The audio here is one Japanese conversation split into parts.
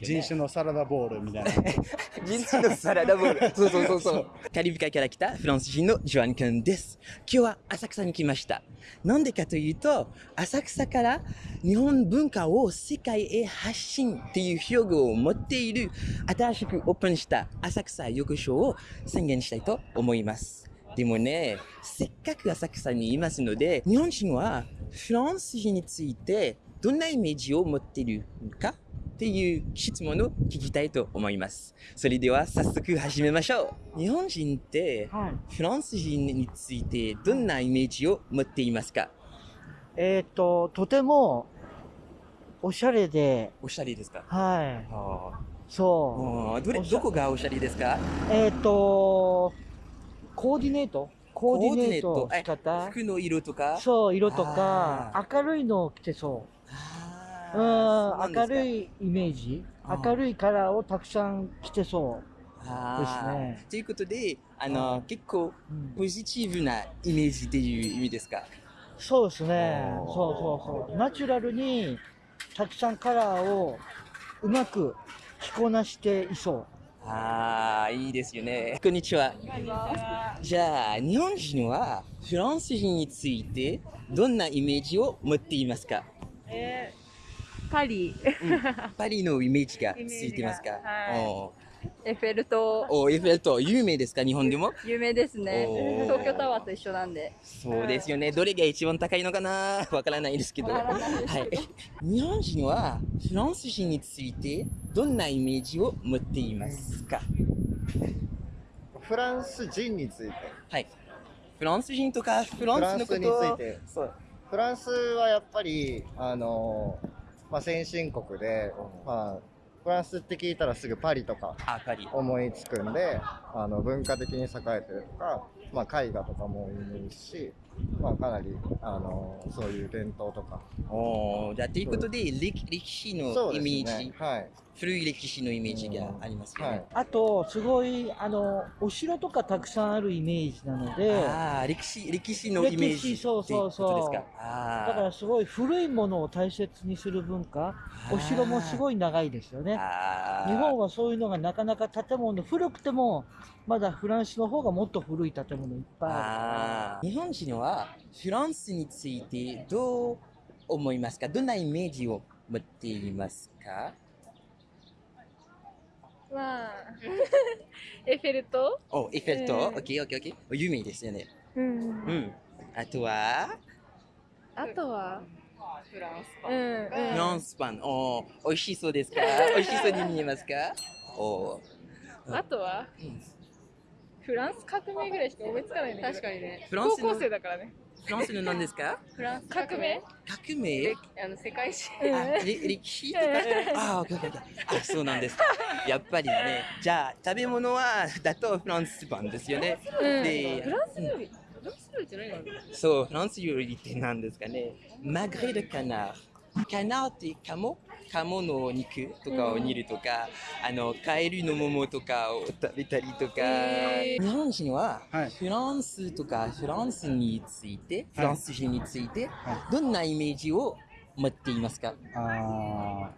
人種のサラダボールみたいな。人種のサラダボール。そうそうそうそう。カリブ海から来たフランス人のジョアン君です。今日は浅草に来ました。なんでかというと、浅草から日本文化を世界へ発信っていう標語を持っている新しくオープンした浅草浴場を宣言したいと思います。でもね、せっかく浅草にいますので、日本人はフランス人についてどんなイメージを持っているのかっていう質問を聞きたいと思います。それでは早速始めましょう。日本人ってはい。フランス人についてどんなイメージを持っていますか？えっ、と、とても、おしゃれで、おしゃれですか？はい。あ。そう。あどれどこがおしゃれですか？えっ、と、コーディネート？コーディネートコーディネート。仕方？服の色とか？そう、色とか。あ、明るいのを着てそあう。うん、ー明るいイメージ？明るいカラーをたくさん着てそあー。ですね。ということで、あの、結構ポジティブなイメージっていう意味ですか？そうですね。そうそうそう。ナチュラルにたくさんカラーをうまく着こなしていそう。ああ、いいですよね。こんにちは。じゃあ、日本人はフランス人についてどんなイメージを持っていますか、えー、パリ、パリのイメージがついてますか？はいおエッフェル塔、ーおエッフェル塔、有名ですか？日本でも？有名ですね。東京タワーと一緒なんで。そうですよね。どれが一番高いのかな？わからないですけど。はい。日本人はフランス人についてどんなイメージを持っていますか？フランス人について。はい。フランス人とかフランスのことフランスについてそう。フランスはやっぱり、あのまあ、先進国で、まあ、フランスって聞いたらすぐパリとか。思いつくんで、あの、文化的に栄えてるとか、まあ、絵画とかも有名ですし、まあ、かなり、あのそういう伝統とか。おーじゃあ、ということで、歴歴史のイメージ、ね。はい。古い歴史のイメージがありますよね。あと、すごい、あの、お城とかたくさんあるイメージなので、ああ、歴史、歴史のイメージ歴史そうそうそうですか。あだからすごい古いものを大切にする文化、お城もすごい長いですよね。日本はそういうのがなかなか建物、古くても、まだフランスの方がもっと古い建物いっぱいああー日本人はフランスについてどう思いますか？どんなイメージを持っていますか？まあ、エッフェル塔？お、エッフェル塔、うん。オッケーオッケーオッケー。有名ですよね。うん。うん。あとは、あとは、フランスパン。うん、うん。フランスパン。おー、美味しそうですか？美味しそうに見えますか？おー。あとは、うんフランス革命ぐらいしか思いつかないんだけど。確かにね。フランスの高校生だからね。フランスの何ですか？フランス革命？革命？あの世界史。あ、れ歴史とか？あ、あ、そうなんですか。やっぱりね。じゃあ、食べ物は、だとフランスパンですよね。うんでフランス料理。フランス料理って何なの？そう、フランス料理って何ですかね。マグレでカナー。カナーってカモカモの肉とかを煮るとか、あの、カエルの桃とかを食べたりとか、へ日本人ははい。フランスとかフランスについて、フランス人について、はどんなイメージを持っていますか？あ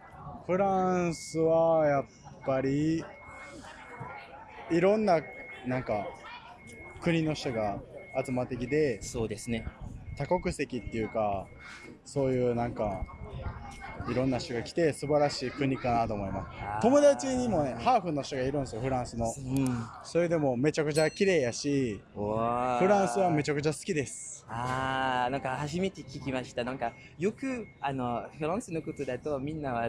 ー。フランスはやっぱりいろんななんか国の人が集まってきてそうですね。多国籍っていうかそういうなんかいろんな人が来て素晴らしい国かなと思います。友達にもねハーフの人がいるんですよフランスの。うん。それでもめちゃくちゃ綺麗やしフフランスはめちゃゃくちゃ好きです。ああ、なんか初めて聞きました。なんかよくあのフランスのことだとみんなは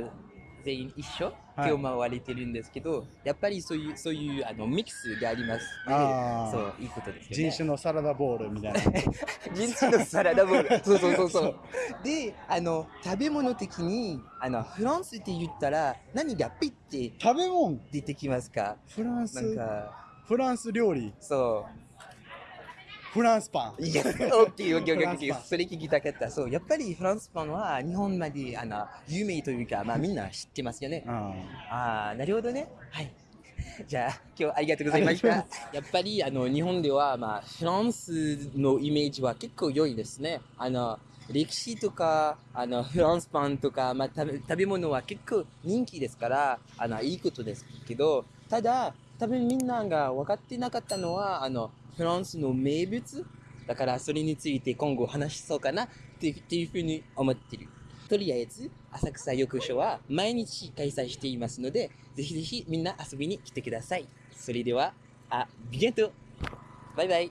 全員一緒？はい手を回れてるんですけど、やっぱりそういうそういうあのミックスがありますあーそういいことですよね。人種のサラダボールみたいな 人種のサラダボール。そうそうそうそう。で、あの食べ物的にあのフランスって言ったら何がピッて食べ物？出てきますか？フランス？なんかフランス料理そう。フランスパンいや、オッケーオッケーオッケーそれ聞きたかった。そう、やっぱりフランスパンは日本まであの有名というか、まあみんな知ってますよね。あああ、なるほどね。はい。じゃあ、今日はありがとうございました。やっぱりあの日本では、まあ、フランスのイメージは結構良いですね。あの歴史とか、あの、フランスパンとか、まあ、食べ食べ物は結構人気ですから、あの、いいことですけど、ただ、多分みんなが分かってなかったのは、あの、フランスの名物だから、それについて今後話しそうかなっていうふうに思ってる。とりあえず、浅草浴所は毎日開催していますので、ぜひぜひみんな遊びに来てください。それでは、あ、ビゲントバイバイ